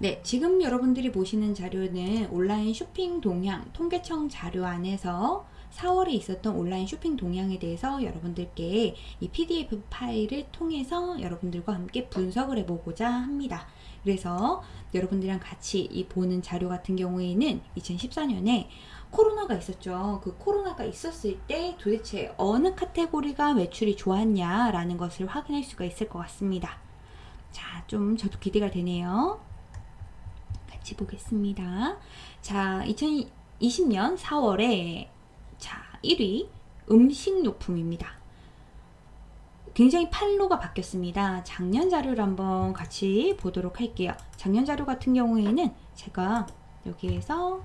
네, 지금 여러분들이 보시는 자료는 온라인 쇼핑 동향 통계청 자료 안에서 4월에 있었던 온라인 쇼핑 동향에 대해서 여러분들께 이 PDF 파일을 통해서 여러분들과 함께 분석을 해보고자 합니다. 그래서 여러분들이랑 같이 이 보는 자료 같은 경우에는 2014년에 코로나가 있었죠. 그 코로나가 있었을 때 도대체 어느 카테고리가 매출이 좋았냐라는 것을 확인할 수가 있을 것 같습니다. 자, 좀 저도 기대가 되네요. 같이 보겠습니다. 자, 2020년 4월에 자, 1위 음식용품입니다. 굉장히 판로가 바뀌었습니다. 작년 자료를 한번 같이 보도록 할게요. 작년 자료 같은 경우에는 제가 여기에서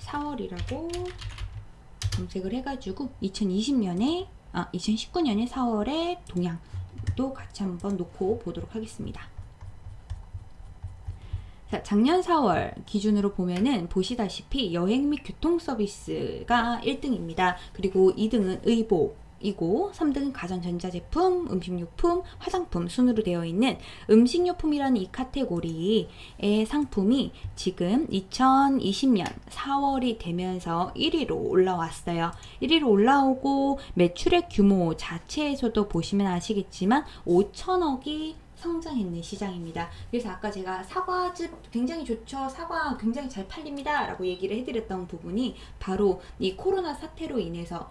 4월이라고 검색을 해가지고 2020년에 아 2019년에 4월에 동향도 같이 한번 놓고 보도록 하겠습니다. 자, 작년 4월 기준으로 보면은 보시다시피 여행 및 교통 서비스가 1등입니다. 그리고 2등은 의복, 이고 3등은 가전전자제품, 음식료품, 화장품 순으로 되어 있는 음식료품이라는 이 카테고리의 상품이 지금 2020년 4월이 되면서 1위로 올라왔어요. 1위로 올라오고 매출의 규모 자체에서도 보시면 아시겠지만 5천억이 성장했는 시장입니다. 그래서 아까 제가 사과즙 굉장히 좋죠. 사과 굉장히 잘 팔립니다. 라고 얘기를 해드렸던 부분이 바로 이 코로나 사태로 인해서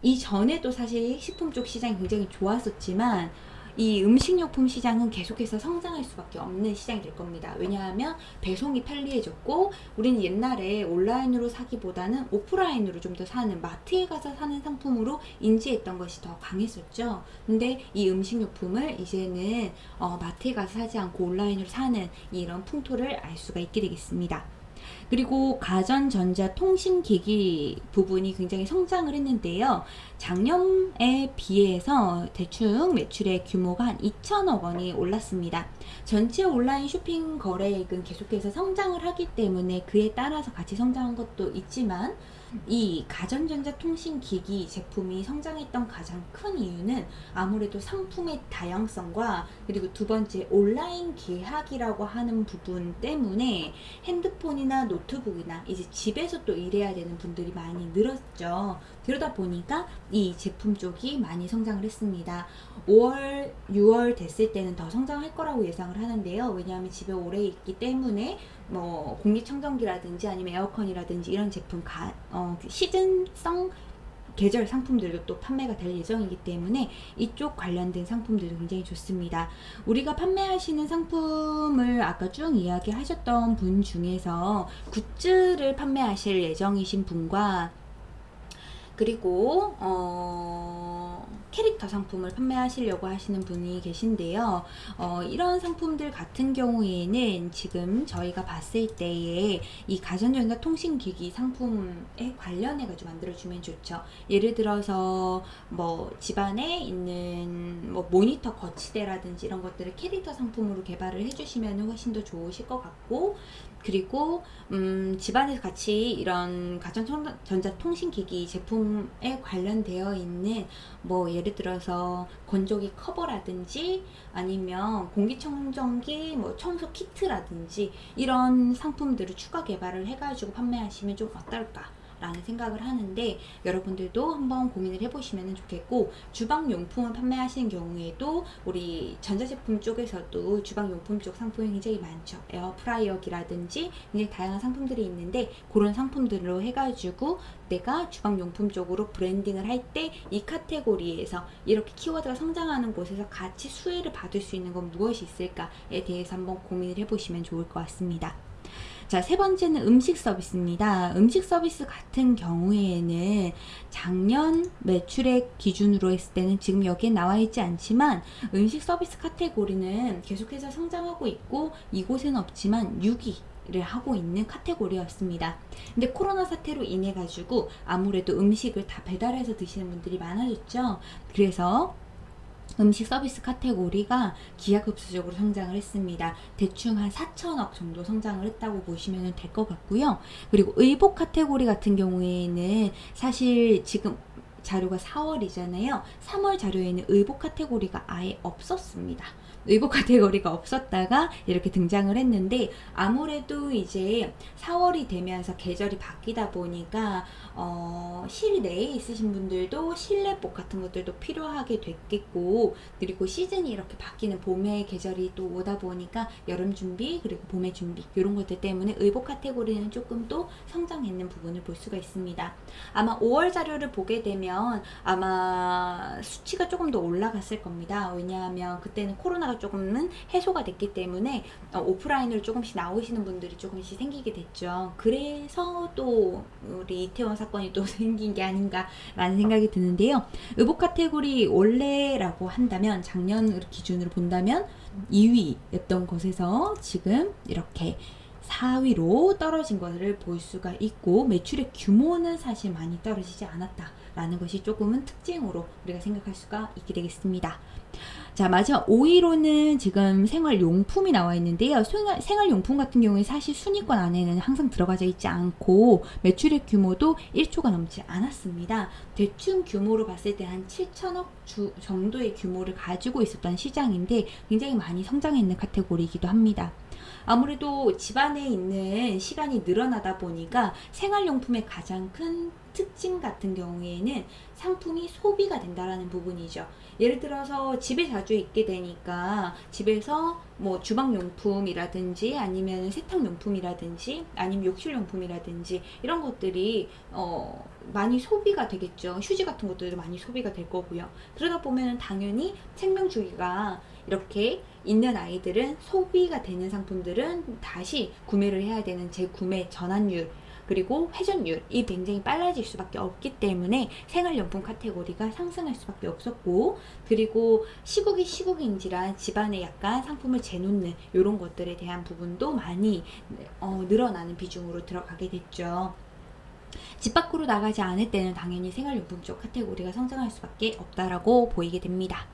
이전에도 사실 식품 쪽 시장이 굉장히 좋았었지만 이 음식료품 시장은 계속해서 성장할 수밖에 없는 시장이 될 겁니다. 왜냐하면 배송이 편리해졌고 우리는 옛날에 온라인으로 사기보다는 오프라인으로 좀 더 사는 마트에 가서 사는 상품으로 인지했던 것이 더 강했었죠. 근데 이 음식료품을 이제는 어, 마트에 가서 사지 않고 온라인으로 사는 이런 풍토를 알 수가 있게 되겠습니다. 그리고 가전전자통신기기 부분이 굉장히 성장을 했는데요. 작년에 비해서 대충 매출의 규모가 한 2천억 원이 올랐습니다. 전체 온라인 쇼핑 거래액은 계속해서 성장을 하기 때문에 그에 따라서 같이 성장한 것도 있지만 이 가전전자 통신기기 제품이 성장했던 가장 큰 이유는 아무래도 상품의 다양성과 그리고 두 번째 온라인 계약이라고 하는 부분 때문에 핸드폰이나 노트북이나 이제 집에서 또 일해야 되는 분들이 많이 늘었죠. 그러다 보니까 이 제품 쪽이 많이 성장을 했습니다. 5월, 6월 됐을 때는 더 성장할 거라고 예상을 하는데요. 왜냐하면 집에 오래 있기 때문에 뭐 공기청정기라든지 아니면 에어컨이라든지 이런 제품 가, 어, 그 시즌성 계절 상품들도 또 판매가 될 예정이기 때문에 이쪽 관련된 상품들도 굉장히 좋습니다. 우리가 판매하시는 상품을 아까 쭉 이야기하셨던 분 중에서 굿즈를 판매하실 예정이신 분과 그리고 어, 캐릭터 상품을 판매하시려고 하시는 분이 계신데요. 어, 이런 상품들 같은 경우에는 지금 저희가 봤을 때에 이 가전전자 통신기기 상품에 관련해 가지고 만들어주면 좋죠. 예를 들어서 뭐 집안에 있는 뭐 모니터 거치대라든지 이런 것들을 캐릭터 상품으로 개발을 해주시면 훨씬 더 좋으실 것 같고 그리고 음, 집안에서 같이 이런 가전전자 통신기기 제품에 관련되어 있는 뭐 예를 들어서 건조기 커버라든지 아니면 공기청정기 뭐 청소 키트라든지 이런 상품들을 추가 개발을 해가지고 판매하시면 좀 어떨까 라는 생각을 하는데 여러분들도 한번 고민을 해보시면 좋겠고 주방용품을 판매하시는 경우에도 우리 전자제품 쪽에서도 주방용품 쪽 상품이 굉장히 많죠 에어프라이어기라든지 굉장히 다양한 상품들이 있는데 그런 상품들로 해가지고 내가 주방용품 쪽으로 branding을 할 때 이 카테고리에서 이렇게 키워드가 성장하는 곳에서 같이 수혜를 받을 수 있는 건 무엇이 있을까에 대해서 한번 고민을 해보시면 좋을 것 같습니다. 자, 세 번째는 음식 서비스입니다. 음식 서비스 같은 경우에는 작년 매출액 기준으로 했을 때는 지금 여기에 나와 있지 않지만 음식 서비스 카테고리는 계속해서 성장하고 있고 이곳에는 없지만 6위 를 하고 있는 카테고리였습니다. 근데 코로나 사태로 인해 가지고 아무래도 음식을 다 배달해서 드시는 분들이 많아졌죠. 그래서 음식 서비스 카테고리가 기하급수적으로 성장을 했습니다. 대충 한 4천억 정도 성장을 했다고 보시면 될 것 같고요. 그리고 의복 카테고리 같은 경우에는 사실 지금 자료가 4월이잖아요. 3월 자료에는 의복 카테고리가 아예 없었습니다. 의복 카테고리가 없었다가 이렇게 등장을 했는데 아무래도 이제 4월이 되면서 계절이 바뀌다 보니까 어, 실내에 있으신 분들도 실내복 같은 것들도 필요하게 됐겠고 그리고 시즌이 이렇게 바뀌는 봄의 계절이 또 오다 보니까 여름 준비 그리고 봄의 준비 이런 것들 때문에 의복 카테고리는 조금 또 성장했는 부분을 볼 수가 있습니다. 아마 5월 자료를 보게 되면 아마 수치가 조금 더 올라갔을 겁니다. 왜냐하면 그때는 코로나가 조금은 해소가 됐기 때문에 어, 오프라인으로 조금씩 나오시는 분들이 조금씩 생기게 됐죠. 그래서 또 우리 이태원 사건이 또 생긴 게 아닌가라는 생각이 드는데요. 의복 카테고리 원래라고 한다면 작년 기준으로 본다면 2위였던 것에서 지금 이렇게 4위로 떨어진 것을 볼 수가 있고 매출의 규모는 사실 많이 떨어지지 않았다 라는 것이 조금은 특징으로 우리가 생각할 수가 있게 되겠습니다. 자, 마지막 5위로는 지금 생활용품이 나와 있는데요. 생활, 생활용품 같은 경우에 사실 순위권 안에는 항상 들어가져 있지 않고 매출의 규모도 1조가 넘지 않았습니다. 대충 규모로 봤을 때 한 7천억 주 정도의 규모를 가지고 있었던 시장인데 굉장히 많이 성장했는 카테고리이기도 합니다. 아무래도 집안에 있는 시간이 늘어나다 보니까 생활용품의 가장 큰 특징 같은 경우에는 상품이 소비가 된다라는 부분이죠. 예를 들어서 집에 자주 있게 되니까 집에서 뭐 주방용품이라든지 아니면 세탁용품이라든지 아니면 욕실용품이라든지 이런 것들이 어 많이 소비가 되겠죠. 휴지 같은 것들도 많이 소비가 될 거고요. 그러다 보면 당연히 생명주기가 이렇게 있는 아이들은 소비가 되는 상품들은 다시 구매를 해야 되는 재구매 전환율 그리고 회전율이 굉장히 빨라질 수밖에 없기 때문에 생활용품 카테고리가 상승할 수밖에 없었고 그리고 시국이 시국인지라 집안에 약간 상품을 재놓는 이런 것들에 대한 부분도 많이 어, 늘어나는 비중으로 들어가게 됐죠. 집 밖으로 나가지 않을 때는 당연히 생활용품 쪽 카테고리가 성장할 수밖에 없다라고 보이게 됩니다.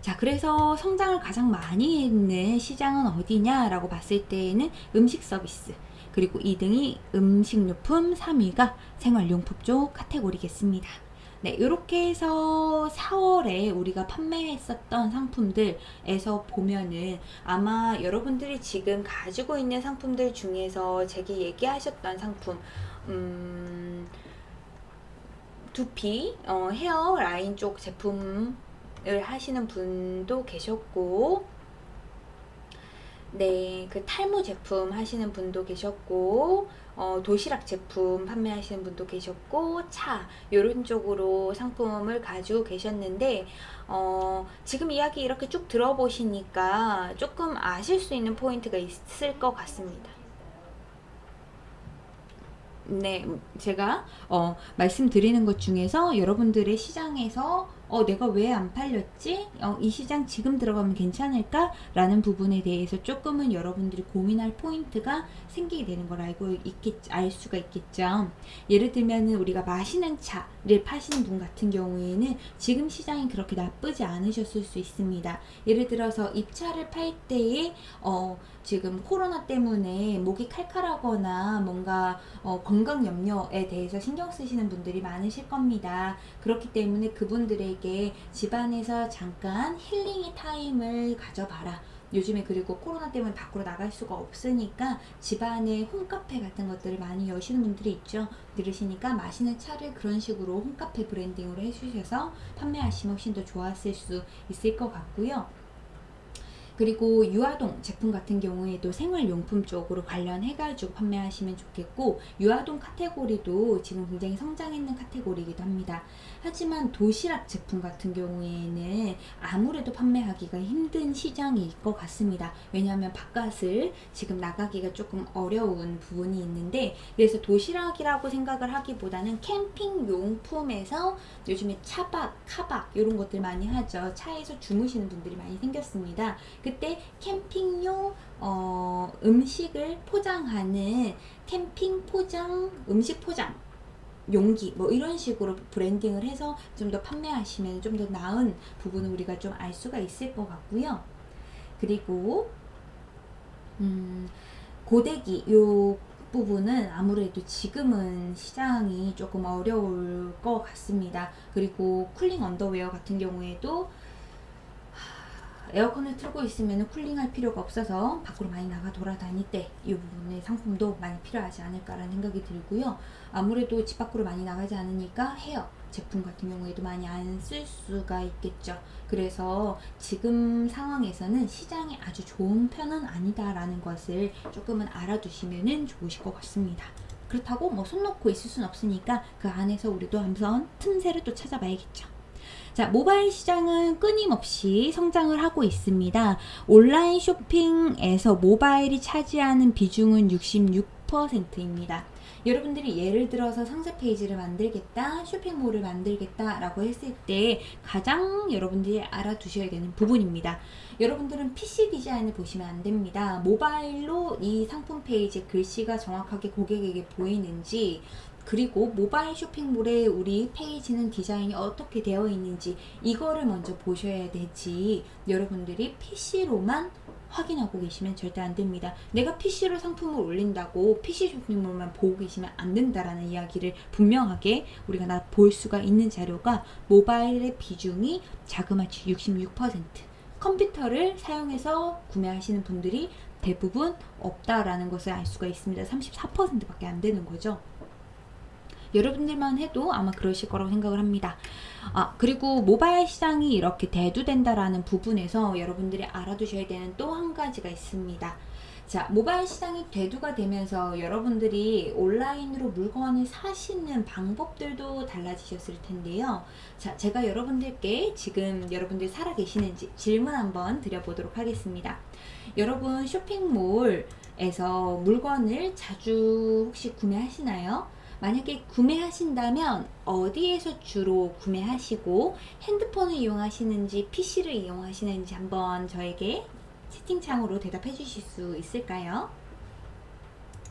자, 그래서 성장을 가장 많이 했는 시장은 어디냐라고 봤을 때에는 음식 서비스, 그리고 2등이 음식료품, 3위가 생활용품 쪽 카테고리겠습니다. 네, 이렇게 해서 4월에 우리가 판매했었던 상품들에서 보면은 아마 여러분들이 지금 가지고 있는 상품들 중에서 제게 얘기하셨던 상품, 음, 두피, 어, 헤어 라인 쪽 제품을 하시는 분도 계셨고, 네, 그 탈모 제품 하시는 분도 계셨고, 어, 도시락 제품 판매하시는 분도 계셨고, 차, 요런 쪽으로 상품을 가지고 계셨는데, 어, 지금 이야기 이렇게 쭉 들어보시니까 조금 아실 수 있는 포인트가 있을 것 같습니다. 네, 제가 어, 말씀드리는 것 중에서 여러분들의 시장에서 어, 내가 왜 안 팔렸지? 어, 이 시장 지금 들어가면 괜찮을까? 라는 부분에 대해서 조금은 여러분들이 고민할 포인트가 생기게 되는 걸 알고 있겠, 알 수가 있겠죠. 예를 들면은 우리가 마시는 차를 파시는 분 같은 경우에는 지금 시장이 그렇게 나쁘지 않으셨을 수 있습니다. 예를 들어서 입차를 팔 때에, 어, 지금 코로나 때문에 목이 칼칼하거나 뭔가 어, 건강 염려에 대해서 신경 쓰시는 분들이 많으실 겁니다. 그렇기 때문에 그분들 에게 집안에서 잠깐 힐링의 타임을 가져봐라. 요즘에 그리고 코로나 때문에 밖으로 나갈 수가 없으니까 집안에 홈카페 같은 것들을 많이 여시는 분들이 있죠. 들으시니까 마시는 차를 그런 식으로 홈카페 branding으로 해주셔서 판매하시면 훨씬 더 좋았을 수 있을 것 같고요. 그리고 유아동 제품 같은 경우에도 생활용품 쪽으로 관련해가지고 판매하시면 좋겠고 유아동 카테고리도 지금 굉장히 성장했는 카테고리이기도 합니다. 하지만 도시락 제품 같은 경우에는 아무래도 판매하기가 힘든 시장일 것 같습니다. 왜냐하면 바깥을 지금 나가기가 조금 어려운 부분이 있는데 그래서 도시락이라고 생각을 하기보다는 캠핑 용품에서 요즘에 차박, 카박 이런 것들 많이 하죠. 차에서 주무시는 분들이 많이 생겼습니다. 그때 캠핑용 어, 음식을 포장하는 캠핑 포장, 음식 포장 용기 뭐 이런 식으로 branding을 해서 좀 더 판매하시면 좀 더 나은 부분을 우리가 좀 알 수가 있을 것 같고요. 그리고 음, 고데기 요 부분은 아무래도 지금은 시장이 조금 어려울 것 같습니다. 그리고 cooling 언더웨어 같은 경우에도 에어컨을 틀고 있으면 쿨링할 필요가 없어서 밖으로 많이 나가 돌아다닐 때 이 부분의 상품도 많이 필요하지 않을까라는 생각이 들고요. 아무래도 집 밖으로 많이 나가지 않으니까 헤어 제품 같은 경우에도 많이 안 쓸 수가 있겠죠. 그래서 지금 상황에서는 시장이 아주 좋은 편은 아니다라는 것을 조금은 알아두시면 좋으실 것 같습니다. 그렇다고 뭐 손 놓고 있을 순 없으니까 그 안에서 우리도 한번 틈새를 또 찾아봐야겠죠. 자, 모바일 시장은 끊임없이 성장을 하고 있습니다. 온라인 쇼핑에서 모바일이 차지하는 비중은 66%입니다. 여러분들이 예를 들어서 상세 페이지를 만들겠다, 쇼핑몰을 만들겠다 라고 했을 때 가장 여러분들이 알아두셔야 되는 부분입니다. 여러분들은 PC 디자인을 보시면 안 됩니다. 모바일로 이 상품 페이지 글씨가 정확하게 고객에게 보이는지 그리고 모바일 쇼핑몰에 우리 페이지는 디자인이 어떻게 되어 있는지 이거를 먼저 보셔야 되지 여러분들이 PC로만 확인하고 계시면 절대 안 됩니다. 내가 PC로 상품을 올린다고 PC 쇼핑몰만 보고 계시면 안 된다라는 이야기를 분명하게 우리가 나 볼 수가 있는 자료가 모바일의 비중이 자그마치 66% 컴퓨터를 사용해서 구매하시는 분들이 대부분 없다라는 것을 알 수가 있습니다. 34%밖에 안 되는 거죠. 여러분들만 해도 아마 그러실 거라고 생각을 합니다. 아, 그리고 모바일 시장이 이렇게 대두된다라는 부분에서 여러분들이 알아두셔야 되는 또 한 가지가 있습니다. 자, 모바일 시장이 대두가 되면서 여러분들이 온라인으로 물건을 사시는 방법들도 달라지셨을 텐데요. 자, 제가 여러분들께 지금 여러분들 살아 계시는지 질문 한번 드려보도록 하겠습니다. 여러분 쇼핑몰에서 물건을 자주 혹시 구매하시나요? 만약에 구매하신다면 어디에서 주로 구매하시고 핸드폰을 이용하시는지 PC를 이용하시는지 한번 저에게 채팅창으로 대답해 주실 수 있을까요?